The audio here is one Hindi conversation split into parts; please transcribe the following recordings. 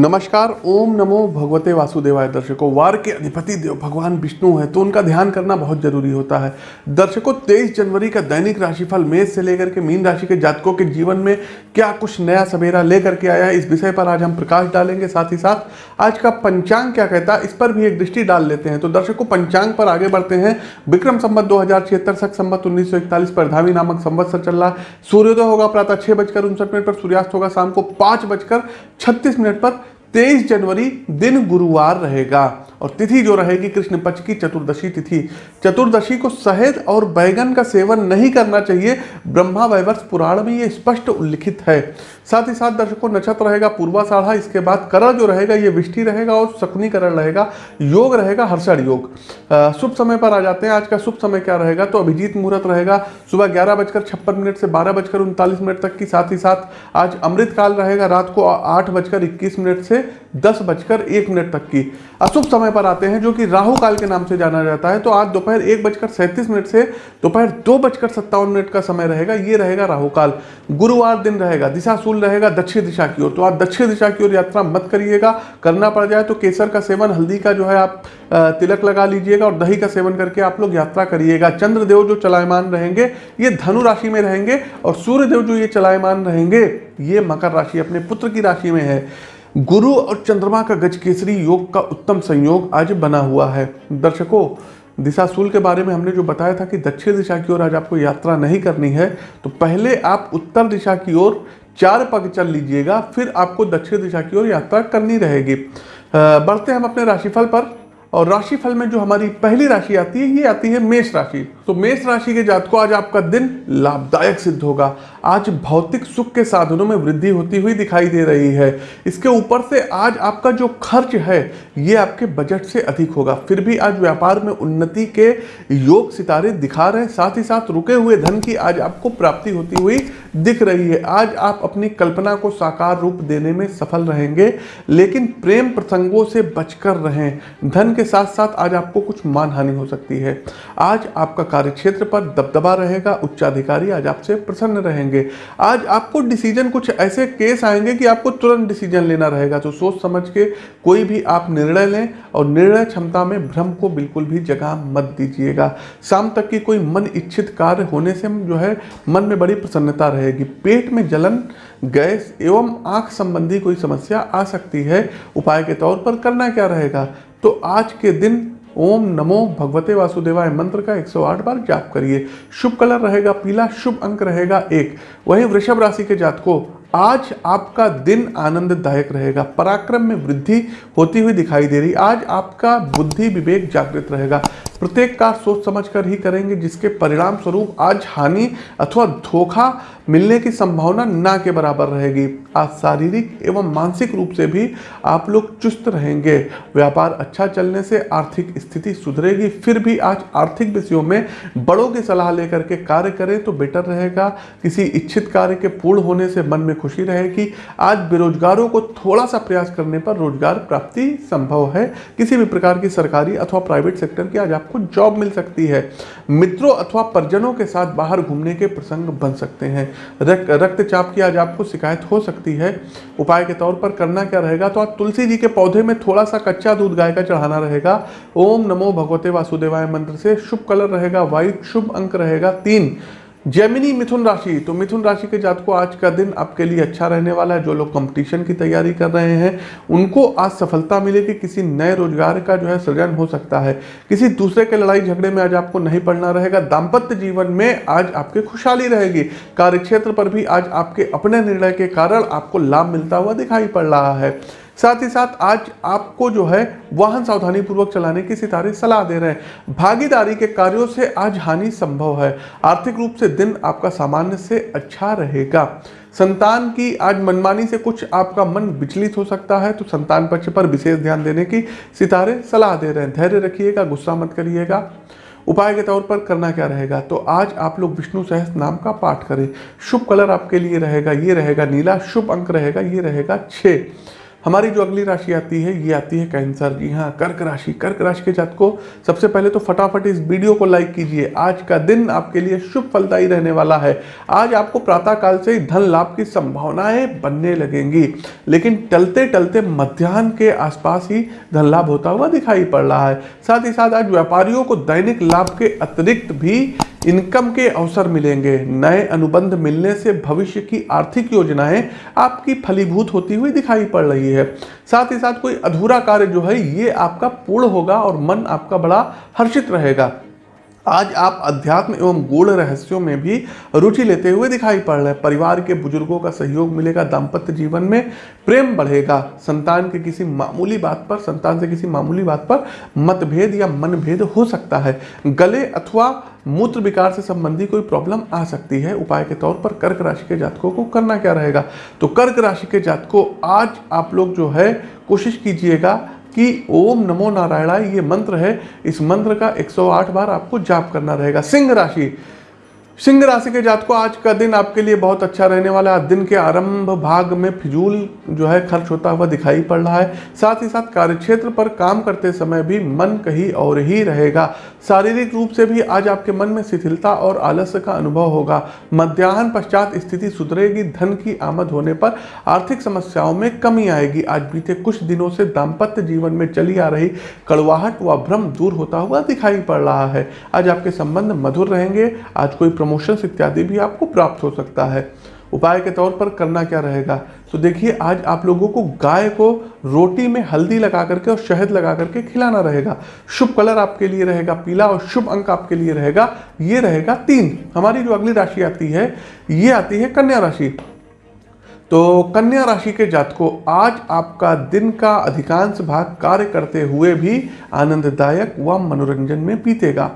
नमस्कार, ओम नमो भगवते वासुदेवाय दर्शकों वार के अधिपति देव, भगवान विष्णु है तो उनका ध्यान करना बहुत ज़रूरी होता है। दर्शकों 23 जनवरी का दैनिक राशिफल मेष से लेकर के मीन राशि के जातकों के जीवन में क्या कुछ नया सवेरा लेकर के आया है, इस विषय पर आज हम प्रकाश डालेंगे। साथ ही साथ, आज का पंचांग क्या कहता है, इस पर भी एक दृष्टि डाल लेते हैं। तो दर्शकों, पंचांग पर आगे बढ़ते हैं। विक्रम संबत दो हज़ार छिहत्तर सख संबत उन्नीस सौ इकतालीस पर धावी नामक संवत्सर चल रहा सूर्योदय होगा, प्रातः छह बजकर उनसठ मिनट पर, सूर्यास्त होगा शाम को पाँच बजकर छत्तीस मिनट पर। तेईस जनवरी दिन गुरुवार रहेगा। और तिथि जो रहेगी कृष्ण पक्ष की चतुर्दशी तिथि। चतुर्दशी को शहद और बैगन का सेवन नहीं करना चाहिए। ब्रह्मा वैवर्ष पुराण में ये स्पष्ट उल्लिखित है। साथ ही साथ दर्शकों, नक्षत्र रहेगा पूर्वा साढ़ा इसके बाद करण जो रहेगा, ये विष्टि रहेगा और शकुनी करण रहेगा, योग रहेगा, हर्षण योग। शुभ समय पर आ जाते हैं। आज का शुभ समय क्या रहेगा? तो अभिजीत मुहूर्त रहेगा, सुबह ग्यारह बजकर छप्पन मिनट से बारह बजकर उनतालीस मिनट तक की। साथ ही साथ आज अमृत काल रहेगा, रात को आठ बजकर इक्कीस मिनट से दस बजकर एक मिनट तक की। अशुभ समय पर आते हैं, जो कि राहु काल के नाम से जाना जाता है। तो आज दोपहर एक बजकर सैंतीस मिनट से दोपहर दो बजकर सत्तावन मिनट का समय रहेगा। ये रहेगा राहु काल। गुरुवार दिन रहेगा दिशाशूल रहेगा दक्षिण दिशा की ओर। तो आप दक्षिण दिशा की ओर यात्रा मत करिएगा, करना पड़ जाए तो केसर का सेवन, हल्दी का जो है आप तिलक लगा लीजिएगा और दही का सेवन करके आप लोग यात्रा करिएगा। चंद्रदेव जो चलायमान रहेंगे, ये धनु राशि में रहेंगे और सूर्यदेव जो ये चलायमान रहेंगे, ये मकर राशि अपने पुत्र की राशि में है। गुरु और चंद्रमा का गज केसरी योग का उत्तम संयोग आज बना हुआ है। दर्शकों, दिशाशूल के बारे में हमने जो बताया था कि दक्षिण दिशा की ओर आज आपको यात्रा नहीं करनी है तो पहले आप उत्तर दिशा की ओर चार पग चल लीजिएगा, फिर आपको दक्षिण दिशा की ओर यात्रा करनी रहेगी। बढ़ते हैं हम अपने राशिफल पर, और राशिफल में जो हमारी पहली राशि आती है, ये आती है मेष राशि। तो मेष राशि के जातकों, आज आपका दिन लाभदायक सिद्ध होगा। आज भौतिक सुख के साधनों में वृद्धि होती हुई दिखाई दे रही है। इसके ऊपर से आज आपका जो खर्च है, ये आपके बजट से अधिक होगा। फिर भी आज व्यापार में उन्नति के योग सितारे दिखा रहे हैं। साथ ही साथ रुके हुए धन की आज आपको प्राप्ति होती हुई दिख रही है। आज आप अपनी कल्पना को साकार रूप देने में सफल रहेंगे, लेकिन प्रेम प्रसंगों से बचकर रहें। धन के साथ साथ आज आपको कुछ मानहानि हो सकती है। आज आपका कार्यक्षेत्र पर दबदबा रहेगा। उच्चाधिकारी आज आपसे प्रसन्न रहेंगे। आज आपको डिसीज़न कुछ ऐसे केस आएँगे कि आपको तुरंत डिसीज़न लेना रहेगा। तो सोच समझ के कोई भी आप निर्णय लें और निर्णय क्षमता में भ्रम को बिल्कुल भी जगह मत दीजिएगा। शाम तक की कोई मन इच्छित कार्य होने से जो है, मन में बड़ी प्रसन्नता रहेगी। पेट में जलन, गैस एवं आँख संबंधी कोई समस्या आ सकती है। उपाय के तौर पर करना क्या रहेगा? तो आज के दिन ओम नमो भगवते वासुदेवाय मंत्र का 108 बार जाप करिए। शुभ कलर रहेगा पीला, शुभ अंक रहेगा एक। वही वृषभ राशि के जात को आज आपका दिन आनंददायक रहेगा, पराक्रम में वृद्धि होती हुई दिखाई दे रही। आज आपका बुद्धि विवेक जागृत रहेगा। प्रत्येक कार्य सोच समझ कर ही करेंगे, जिसके परिणाम स्वरूप आज हानि अथवा धोखा मिलने की संभावना ना के बराबर रहेगी। आज शारीरिक एवं मानसिक रूप से भी आप लोग चुस्त रहेंगे। व्यापार अच्छा चलने से आर्थिक स्थिति सुधरेगी, फिर भी आज आर्थिक विषयों में बड़ों की सलाह लेकर के कार्य करें तो बेटर रहेगा। किसी इच्छित कार्य के पूर्ण होने से मन में खुशी रहेगी। आज बेरोजगारों को थोड़ा सा प्रयास करने पर रोज़गार प्राप्ति संभव है। किसी भी प्रकार की सरकारी अथवा प्राइवेट सेक्टर की आज आपको जॉब मिल सकती है। मित्रों अथवा परिजनों के साथ बाहर घूमने के प्रसंग बन सकते हैं। रक्तचाप की आज आपको शिकायत हो सकती है। उपाय के तौर पर करना क्या रहेगा? तो आप तुलसी जी के पौधे में थोड़ा सा कच्चा दूध गाय का चढ़ाना रहेगा। ओम नमो भगवते वासुदेवाय मंत्र से शुभ कलर रहेगा। व्हाइट शुभ अंक रहेगा। तीन जैमिनी मिथुन राशि तो मिथुन राशि के जात को आज का दिन आपके लिए अच्छा रहने वाला है। जो लोग कंपटीशन की तैयारी कर रहे हैं, उनको आज सफलता मिलेगी किसी नए रोज़गार का जो है सृजन हो सकता है। किसी दूसरे के लड़ाई झगड़े में आज आपको नहीं पड़ना रहेगा। दाम्पत्य जीवन में आज आपकी खुशहाली रहेगी। कार्यक्षेत्र पर भी आज आपके अपने निर्णय के कारण आपको लाभ मिलता हुआ दिखाई पड़ रहा है। साथ ही साथ आज आपको जो है वाहन सावधानी पूर्वक चलाने की सितारे सलाह दे रहे हैं। भागीदारी के कार्यों से आज हानि संभव है। आर्थिक रूप से दिन आपका सामान्य से अच्छा रहेगा। संतान की आज मनमानी से कुछ आपका मन विचलित हो सकता है तो संतान पक्ष पर विशेष ध्यान देने की सितारे सलाह दे रहे हैं। धैर्य रखिएगा, गुस्सा मत करिएगा। उपाय के तौर पर करना क्या रहेगा? तो आज आप लोग विष्णु सहस नाम का पाठ करें। शुभ कलर आपके लिए रहेगा, ये रहेगा नीला, शुभ अंक रहेगा, ये रहेगा छः हमारी जो अगली राशि आती है, ये आती है कैंसर जी हाँ कर्क राशि। कर्क राशि के जात को सबसे पहले तो फटाफट इस वीडियो को लाइक कीजिए। आज का दिन आपके लिए शुभ फलदायी रहने वाला है। आज आपको प्रातः काल से ही धन लाभ की संभावनाएँ बनने लगेंगी। लेकिन टलते टलते मध्यान्ह के आसपास ही धन लाभ होता हुआ दिखाई पड़ रहा है। साथ ही साथ आज व्यापारियों को दैनिक लाभ के अतिरिक्त भी इनकम के अवसर मिलेंगे। नए अनुबंध मिलने से भविष्य की आर्थिक योजनाएँ आपकी फलीभूत होती हुई दिखाई पड़ रही है। साथ ही साथ कोई अधूरा कार्य जो है, ये आपका पूर्ण होगा और मन आपका बड़ा हर्षित रहेगा। आज आप अध्यात्म एवं गूढ़ रहस्यों में भी रुचि लेते हुए दिखाई पड़ रहे हैं। परिवार के बुज़ुर्गों का सहयोग मिलेगा, दाम्पत्य जीवन में प्रेम बढ़ेगा। संतान के किसी मामूली बात पर, संतान से किसी मामूली बात पर मतभेद या मनभेद हो सकता है। गले अथवा मूत्र विकार से संबंधी कोई प्रॉब्लम आ सकती है। उपाय के तौर पर कर्क राशि के जातकों को करना क्या रहेगा? तो कर्क राशि के जातकों, आज आप लोग जो है, कोशिश कीजिएगा कि ओम नमो नारायणा ये मंत्र है। इस मंत्र का 108 बार आपको जाप करना रहेगा। सिंह राशि सिंह राशि के जात को आज का दिन आपके लिए बहुत अच्छा रहने वाला है। दिन के आरंभ भाग में फिजूल जो है खर्च होता हुआ दिखाई पड़ रहा है। साथ ही साथ कार्यक्षेत्र पर काम करते समय भी मन कहीं और ही रहेगा। शारीरिक रूप से भी आज आपके मन में शिथिलता और आलस्य का अनुभव होगा। मध्याह्न पश्चात स्थिति सुधरेगी, धन की आमद होने पर आर्थिक समस्याओं में कमी आएगी। आज बीते कुछ दिनों से दाम्पत्य जीवन में चली आ रही कड़वाहट व भ्रम दूर होता हुआ दिखाई पड़ रहा है। आज आपके संबंध मधुर रहेंगे। आज कोई प्रमोशंस इत्यादि भी आपको प्राप्त हो सकता है। उपाय के तौर पर करना क्या रहेगा? तो देखिए, आज आप लोगों को गाय को रोटी में हल्दी लगा करके और शहद लगा करके खिलाना रहेगा। शुभ कलर आपके लिए रहेगा, पीला, और शुभ अंक आपके लिए रहेगा। ये रहेगा तीन। हमारी जो अगली राशि आती है, ये आती है कन्या राशि। तो कन्या राशि के जातकों, आज आपका दिन का अधिकांश भाग कार्य करते हुए भी आनंददायक व मनोरंजन में बीतेगा।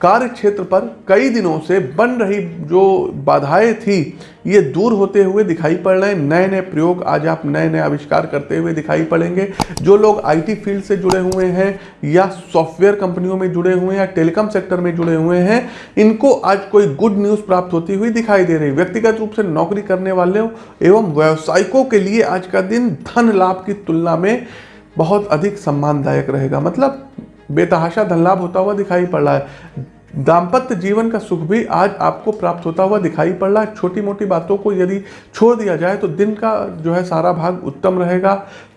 कार्य क्षेत्र पर कई दिनों से बन रही जो बाधाएँ थी, ये दूर होते हुए दिखाई पड़ रहे हैं। नए नए प्रयोग आज आप नए नए आविष्कार करते हुए दिखाई पड़ेंगे। जो लोग आईटी फ़ील्ड से जुड़े हुए हैं या सॉफ्टवेयर कंपनियों में जुड़े हुए हैं या टेलीकॉम सेक्टर में जुड़े हुए हैं, इनको आज कोई गुड न्यूज़ प्राप्त होती हुई दिखाई दे रही। व्यक्तिगत रूप से नौकरी करने वाले एवं व्यवसायिकों के लिए आज का दिन धन लाभ की तुलना में बहुत अधिक सम्मानदायक रहेगा। मतलब बेतहाशा धन लाभ होता हुआ दिखाई पड़ रहा है। दाम्पत्य जीवन का सुख भी आज आपको प्राप्त होता हुआ दिखाई पड़ रहा है। छोटी मोटी बातों को यदि छोड़ दिया जाए तो दिन का जो है सारा भाग उत्तम रहेगा।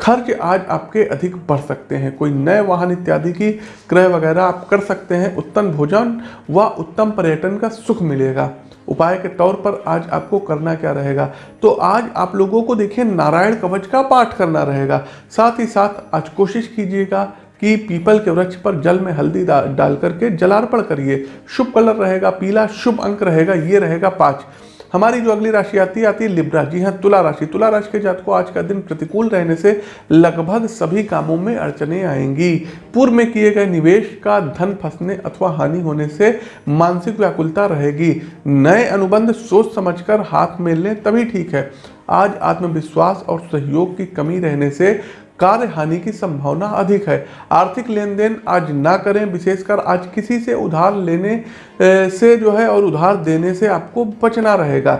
खर्च आज आपके अधिक बढ़ सकते हैं। कोई नए वाहन इत्यादि की क्रय वगैरह आप कर सकते हैं। उत्तम भोजन व उत्तम पर्यटन का सुख मिलेगा। उपाय के तौर पर आज आपको करना क्या रहेगा? तो आज आप लोगों को देखिए, नारायण कवच का पाठ करना रहेगा। साथ ही साथ आज कोशिश कीजिएगा कि पीपल के वृक्ष पर जल में हल्दी डाल करके जलार्पण करिए। शुभ कलर रहेगा पीला, शुभ अंक रहेगा, ये रहेगा पाँच। हमारी जो अगली राशि आती है आती है लिब्रा जी। हाँ तुला राशि। तुला राशि के जात को आज का दिन प्रतिकूल रहने से लगभग सभी कामों में अड़चने आएँगी। पूर्व में किए गए निवेश का धन फंसने अथवा हानि होने से मानसिक व्याकुलता रहेगी। नए अनुबंध सोच समझकर हाथ में लें तभी ठीक है। आज आत्मविश्वास और सहयोग की कमी रहने से कार्य हानि की संभावना अधिक है। आर्थिक लेन देन आज ना करें, विशेषकर आज किसी से उधार लेने से जो है और उधार देने से आपको बचना रहेगा।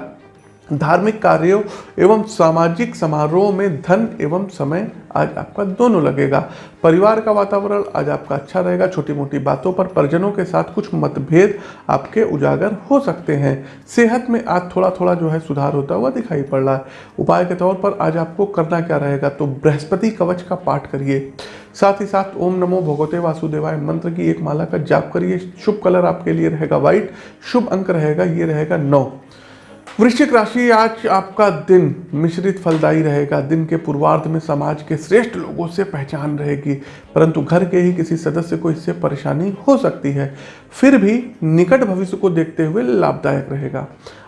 धार्मिक कार्यों एवं सामाजिक समारोह में धन एवं समय आज आपका दोनों लगेगा। परिवार का वातावरण आज आपका अच्छा रहेगा। छोटी मोटी बातों पर परिजनों के साथ कुछ मतभेद आपके उजागर हो सकते हैं। सेहत में आज थोड़ा थोड़ा जो है सुधार होता हुआ दिखाई पड़ रहा है। उपाय के तौर पर आज आपको करना क्या रहेगा? तो बृहस्पति कवच का पाठ करिए। साथ ही साथ ओम नमो भगवते वासुदेवाय मंत्र की एक माला का जाप करिए। शुभ कलर आपके लिए रहेगा व्हाइट, शुभ अंक रहेगा, ये रहेगा नौ। वृश्चिक राशि आज आपका दिन मिश्रित फलदायी रहेगा। दिन के पूर्वार्ध में समाज के श्रेष्ठ लोगों से पहचान रहेगी, परंतु घर के ही किसी सदस्य को इससे परेशानी हो सकती है। फिर भी निकट भविष्य को देखते हुए लाभदायक रहेगा।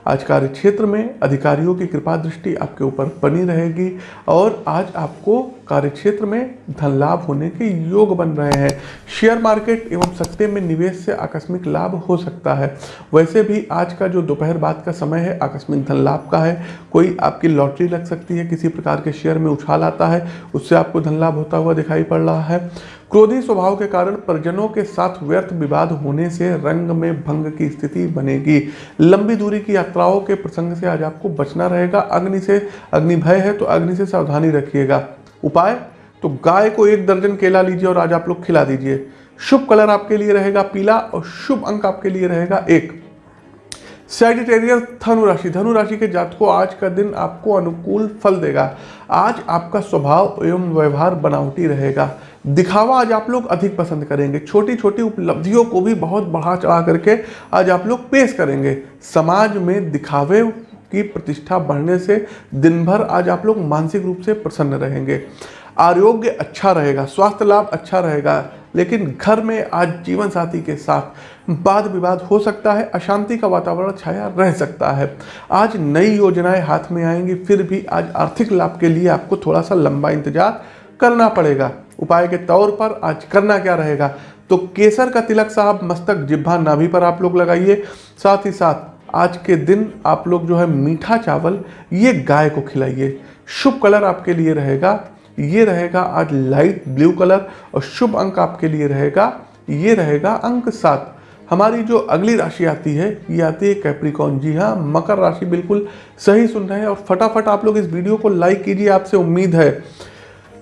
आज कार्य क्षेत्र में अधिकारियों की कृपा दृष्टि आपके ऊपर बनी रहेगी और आज आपको कार्य क्षेत्र में धन लाभ होने के योग बन रहे हैं। शेयर मार्केट एवं सत्ते में निवेश से आकस्मिक लाभ हो सकता है। वैसे भी आज का जो दोपहर बाद का समय है, आकस्मिक धन लाभ का है। कोई आपकी लॉटरी लग सकती है, किसी प्रकार के शेयर में उछाल आता है, उससे आपको धन लाभ होता हुआ दिखाई पड़ रहा है। क्रोधी स्वभाव के कारण परिजनों के साथ व्यर्थ विवाद होने से रंग में भंग की स्थिति बनेगी। लंबी दूरी की यात्राओं के प्रसंग से आज आपको बचना रहेगा। अग्नि से अग्नि भय है तो अग्नि से सावधानी रखिएगा। उपाय? तो गाय को एक दर्जन केला लीजिए और आज आप लोग खिला दीजिए। शुभ कलर आपके लिए रहेगा पीला और शुभ अंक आपके लिए रहेगा एक। सेजिटेरियस धनु राशि धनु राशि के जातकों, आज का दिन आपको अनुकूल फल देगा। आज आपका स्वभाव एवं व्यवहार बनावटी रहेगा। दिखावा आज आप लोग अधिक पसंद करेंगे। छोटी छोटी उपलब्धियों को भी बहुत बढ़ा चढ़ा करके आज आप लोग पेश करेंगे। समाज में दिखावे की प्रतिष्ठा बढ़ने से दिन भर आज आप लोग मानसिक रूप से प्रसन्न रहेंगे। आरोग्य अच्छा रहेगा, स्वास्थ्य लाभ अच्छा रहेगा, लेकिन घर में आज जीवन साथी के साथ वाद विवाद हो सकता है, अशांति का वातावरण छाया रह सकता है। आज नई योजनाएँ हाथ में आएँगी, फिर भी आज आर्थिक लाभ के लिए आपको थोड़ा सा लंबा इंतज़ार करना पड़ेगा। उपाय के तौर पर आज करना क्या रहेगा? तो केसर का तिलक साहब, मस्तक जिब्भा नाभि पर आप लोग लगाइए। साथ ही साथ आज के दिन आप लोग जो है मीठा चावल, ये गाय को खिलाइए। शुभ कलर आपके लिए रहेगा। ये रहेगा आज लाइट ब्लू कलर और शुभ अंक आपके लिए रहेगा, ये रहेगा अंक सात। हमारी जो अगली राशि आती है, ये आती है कैप्रिकॉन जी हाँ मकर राशि बिल्कुल सही सुन रहे हैं और फटाफट आप लोग इस वीडियो को लाइक कीजिए, आपसे उम्मीद है।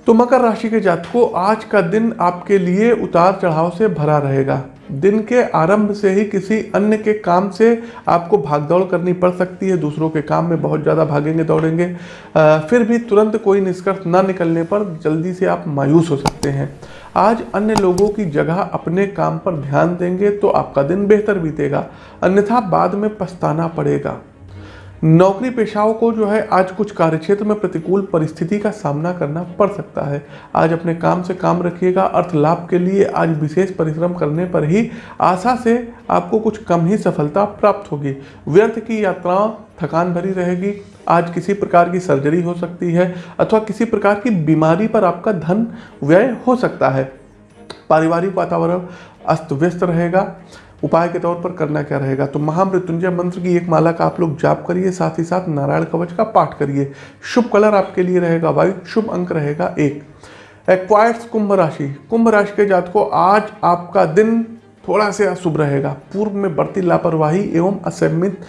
तो मकर राशि के जातकों, आज का दिन आपके लिए उतार चढ़ाव से भरा रहेगा। दिन के आरंभ से ही किसी अन्य के काम से आपको भागदौड़ करनी पड़ सकती है। दूसरों के काम में बहुत ज़्यादा भागेंगे, दौड़ेंगे। फिर भी तुरंत कोई निष्कर्ष न निकलने पर जल्दी से आप मायूस हो सकते हैं। आज अन्य लोगों की जगह अपने काम पर ध्यान देंगे तो आपका दिन बेहतर बीतेगा। अन्यथा बाद में पछताना पड़ेगा। नौकरी पेशाओं को जो है आज कुछ कार्यक्षेत्र में प्रतिकूल परिस्थिति का सामना करना पड़ सकता है। आज अपने काम से काम रखिएगा, अर्थ लाभ के लिए आज विशेष परिश्रम करने पर ही आशा से आपको कुछ कम ही सफलता प्राप्त होगी। व्यर्थ की यात्राओं, थकान भरी रहेगी, आज किसी प्रकार की सर्जरी हो सकती है अथवा किसी प्रकार की बीमारी पर आपका धन व्यय हो सकता है। पारिवारिक वातावरण, अस्त व्यस्त रहेगा उपाय के तौर पर करना क्या रहेगा? तो महामृत्युंजय मंत्र की एक माला का आप लोग जाप करिए, साथ ही साथ नारायण कवच का पाठ करिए। शुभ कलर आपके लिए रहेगा वाइट शुभ अंक रहेगा एक। एक्वायर्स कुंभ राशि। कुंभ राशि के जात को आज आपका दिन थोड़ा से अशुभ रहेगा। पूर्व में बढ़ती लापरवाही एवं असमित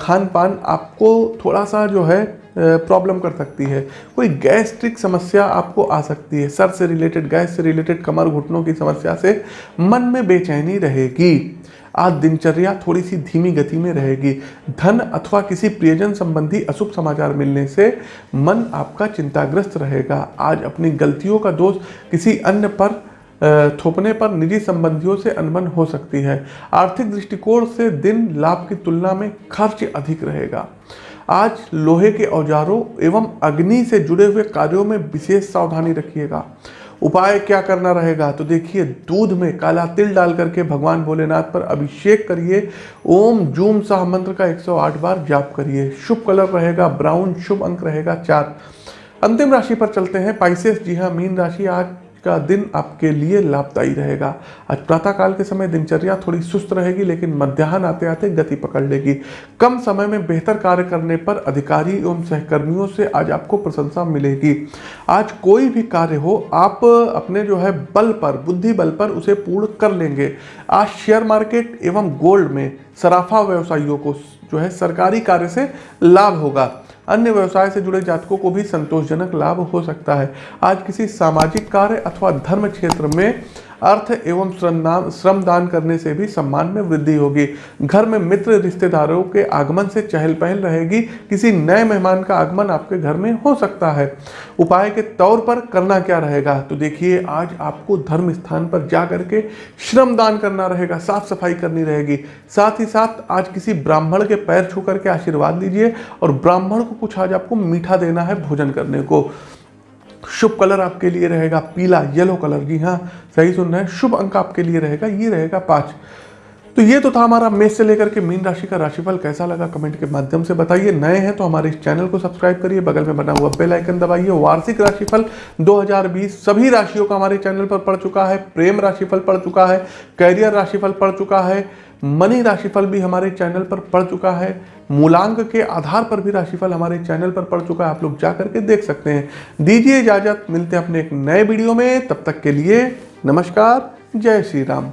खान पान आपको थोड़ा सा जो है प्रॉब्लम कर सकती है। कोई गैस्ट्रिक समस्या आपको आ सकती है। सर से रिलेटेड गैस से रिलेटेड कमर घुटनों की समस्या से मन में बेचैनी रहेगी। आज दिनचर्या थोड़ी सी धीमी गति में रहेगी। धन अथवा किसी प्रियजन संबंधी अशुभ समाचार मिलने से मन आपका चिंताग्रस्त रहेगा। आज अपनी गलतियों का दोष किसी अन्य पर थोपने पर निजी संबंधियों से अनबन हो सकती है। आर्थिक दृष्टिकोण से दिन लाभ की तुलना में खर्च अधिक रहेगा। आज लोहे के औजारों एवं अग्नि से जुड़े हुए कार्यों में विशेष सावधानी रखिएगा। उपाय क्या करना रहेगा? तो देखिए, दूध में काला तिल डाल करके भगवान भोलेनाथ पर अभिषेक करिए। ओम जूम साह मंत्र का 108 बार जाप करिए। शुभ कलर रहेगा, ब्राउन शुभ अंक रहेगा, चार। अंतिम राशि पर चलते हैं। पाइसेस, जी हाँ मीन राशि आज का दिन आपके लिए लाभदायी रहेगा। आज प्रातःकाल के समय दिनचर्या थोड़ी सुस्त रहेगी, लेकिन मध्याह्न आते आते गति पकड़ लेगी। कम समय में बेहतर कार्य करने पर अधिकारी एवं सहकर्मियों से आज आपको प्रशंसा मिलेगी। आज कोई भी कार्य हो, आप अपने जो है बल पर, बुद्धि बल पर उसे पूर्ण कर लेंगे। आज शेयर मार्केट एवं गोल्ड में सराफा व्यवसायियों को जो है सरकारी कार्य से लाभ होगा। अन्य व्यवसाय से जुड़े जातकों को भी संतोषजनक लाभ हो सकता है। आज किसी सामाजिक कार्य अथवा धर्म क्षेत्र में अर्थ एवं श्रमदान श्रमदान करने से भी सम्मान में वृद्धि होगी। घर में मित्र रिश्तेदारों के आगमन से चहल पहल रहेगी। किसी नए मेहमान का आगमन आपके घर में हो सकता है। उपाय के तौर पर करना क्या रहेगा? तो देखिए, आज आपको धर्म स्थान पर जा करके श्रमदान करना रहेगा। साफ़ सफ़ाई करनी रहेगी। साथ ही साथ आज किसी ब्राह्मण के पैर छू करके आशीर्वाद लीजिए और ब्राह्मण को कुछ आज आपको मीठा देना है भोजन करने को। शुभ कलर आपके लिए रहेगा, पीला येलो कलर जी हाँ सही सुन रहे हैं, शुभ अंक आपके लिए रहेगा, ये रहेगा पाँच। तो ये तो था हमारा मेष से लेकर के मीन राशि का राशिफल, कैसा लगा कमेंट के माध्यम से बताइए। नए हैं तो हमारे इस चैनल को सब्सक्राइब करिए, बगल में बना हुआ बेल आइकन दबाइए। वार्षिक राशिफल 2020 सभी राशियों का हमारे चैनल पर पड़ चुका है, प्रेम राशिफल पड़ चुका है कैरियर राशिफल पड़ चुका है मनी राशिफल भी हमारे चैनल पर पड़ चुका है। मूलांक के आधार पर भी राशिफल हमारे चैनल पर पड़ चुका है। आप लोग जा करके देख सकते हैं। दीजिए इजाज़त। मिलते हैं अपने एक नए वीडियो में। तब तक के लिए नमस्कार। जय श्री राम।